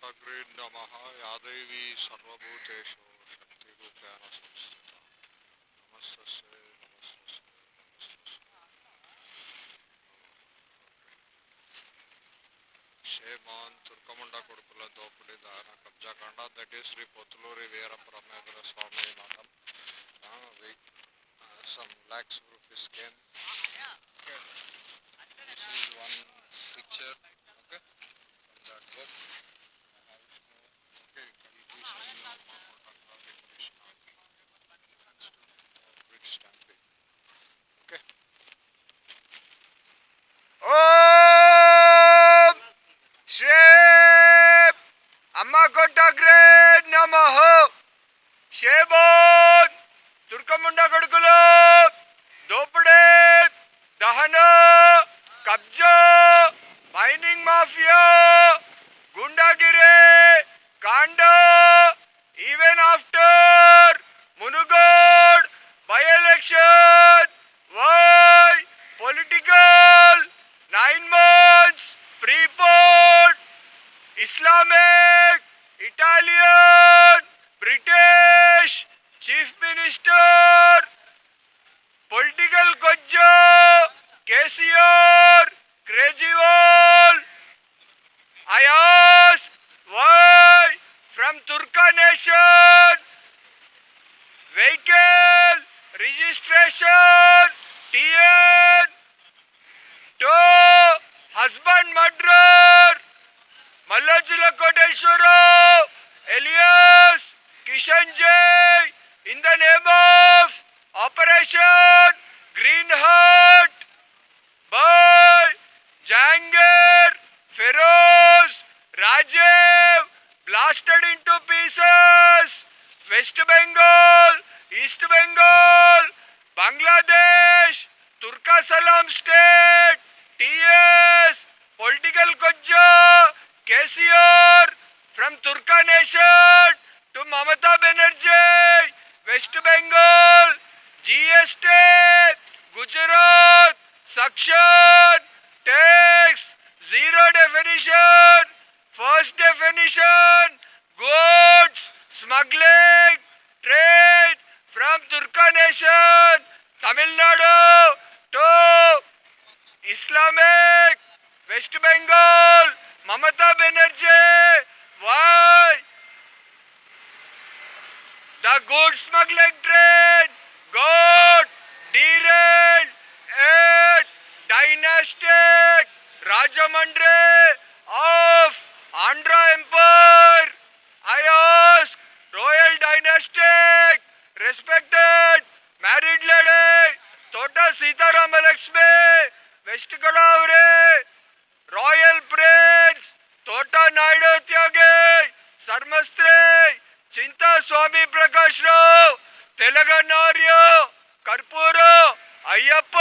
మహాకోటగ్రీ నమ యాదేవి సర్వభూతేషు శక్తిరూపేణ సంస్థిత నమస్తే నమస్తస్యై షేమాన్ తుర్కముండ కొడుకుల దోపిడి దాన కబ్జాకాండ that is Shri Potuluri Veera Brahmendra Swami Matham. Some lakhs rupees came one picture is okay. That book. Station TN to husband murderer Mallajula Koteshwara Elias Kishan J in the name of Operation Green Heart by Jangir Feroz Rajiv blasted into pieces West Bengal East Bengal Bangladesh, Turkasalam State, TS, Political Kojja, KCR, from Turka Nation to Mamata Banerjee, West Bengal, GST, Gujarat, Suction, Tax, Zero Definition, First Definition, Goods, Smuggling, Trade from Turka Nation. Tamil Nadu to Islamic West Bengal Mamata Banerjee why? The goods smuggling trade got derailed at dynastic Sitaram Lakshmi, West Godavari royal prince Thota Naidu Tyagi, शर्मस्त्री, चिंता स्वामी प्रकाश राव तेलंगाना कर्पूर अय्यप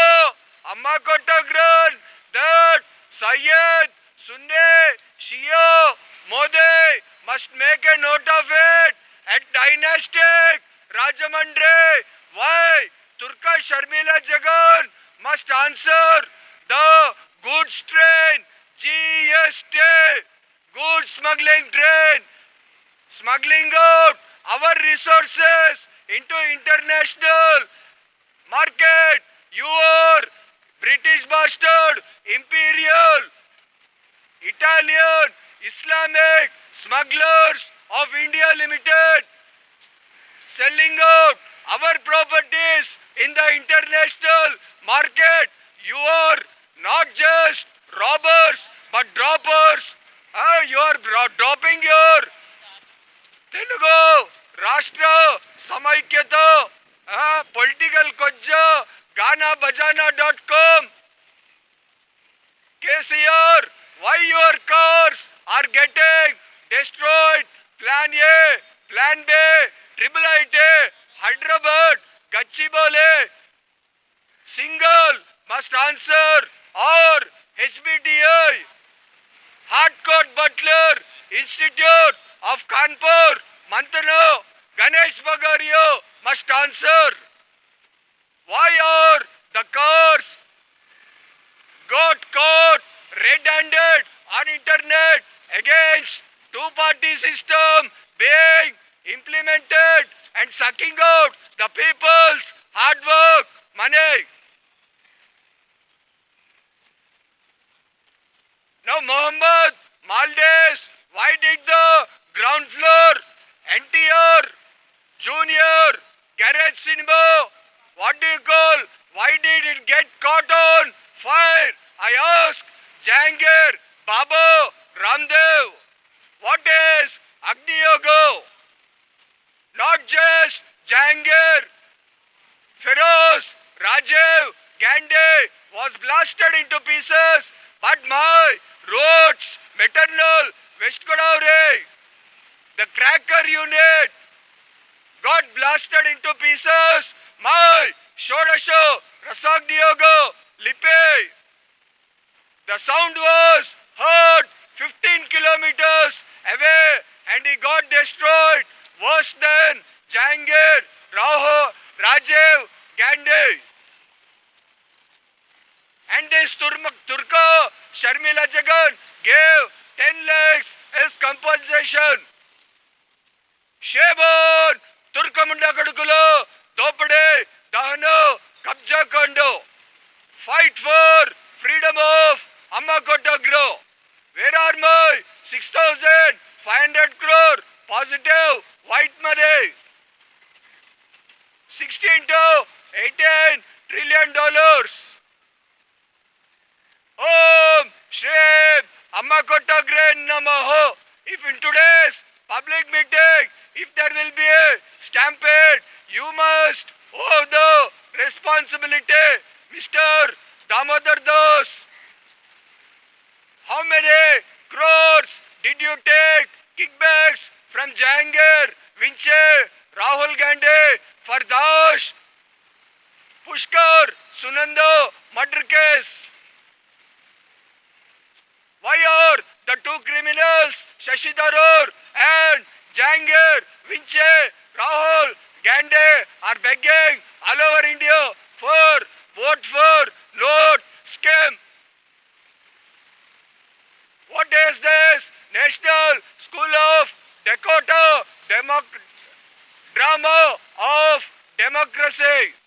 अम्मा कोटग्रन that Syed, सुन्ने, शियो, Modi must make a note of it at dynastic Rajahmundry, Y Turka Sharmila Jagan must answer the goods train, GST, goods smuggling train, smuggling out our resources into international market. You are British bastard, imperial, Italian, Islamic smugglers of India Limited selling out our properties in the international market. You are not just robbers, but droppers. Uh, you are dro dropping your Telugu, Rashtra, Samaikyato, uh, political kojjo, ganabajana.com, KCR, why your cars are getting destroyed, plan A, plan B, triple IT, Hyderabad, Gachibowli, single must answer or HBDI, Harcourt Butler Institute of Kanpur, Mantano, Ganesh Bagario must answer. Why are the cars got caught red-handed on internet against two-party system being implemented and sucking out the people's hard work, money. Now Mohammed Maldes, why did the ground floor NTR Junior Garage Cinema, what do you call, why did it get caught on fire? I ask Jangir, Baba, Ramdev, what is Agni Yoga? Not just Jangir, Feroz, Rajiv, Gandhi was blasted into pieces, but my roads, maternal, West Godavari, the cracker unit got blasted into pieces. My Shodasho, Rasagniyoga, Lipe. The sound was heard 15 kilometers away and he got destroyed. Worse than Jahangir రాహో Rajiv Gandhi and this Turmak Turko Sharmila Jagan gave 10 lakhs as compensation. Shebon Turkamunda Kadukulo Dopade Dahano Kabja Kondo fight for freedom of Amakota Gro. Where are my 6,500 crore positive white money? Sixteen to eighteen trillion dollars ఓం శ్రీం అమ్మ కొట్టగ్రేన్ నమహో if in today's public meeting if there will be stampede you must owe the responsibility mister Damodar those how many crores did you take kickbacks from Jahangir వించే Rahul Gandhi Pushkar, Sunando, murder case? Why are the two criminals, Shashi Tharoor and Jangir, Vinche, Rahul, Gandhi are begging all over India for vote for load comecei!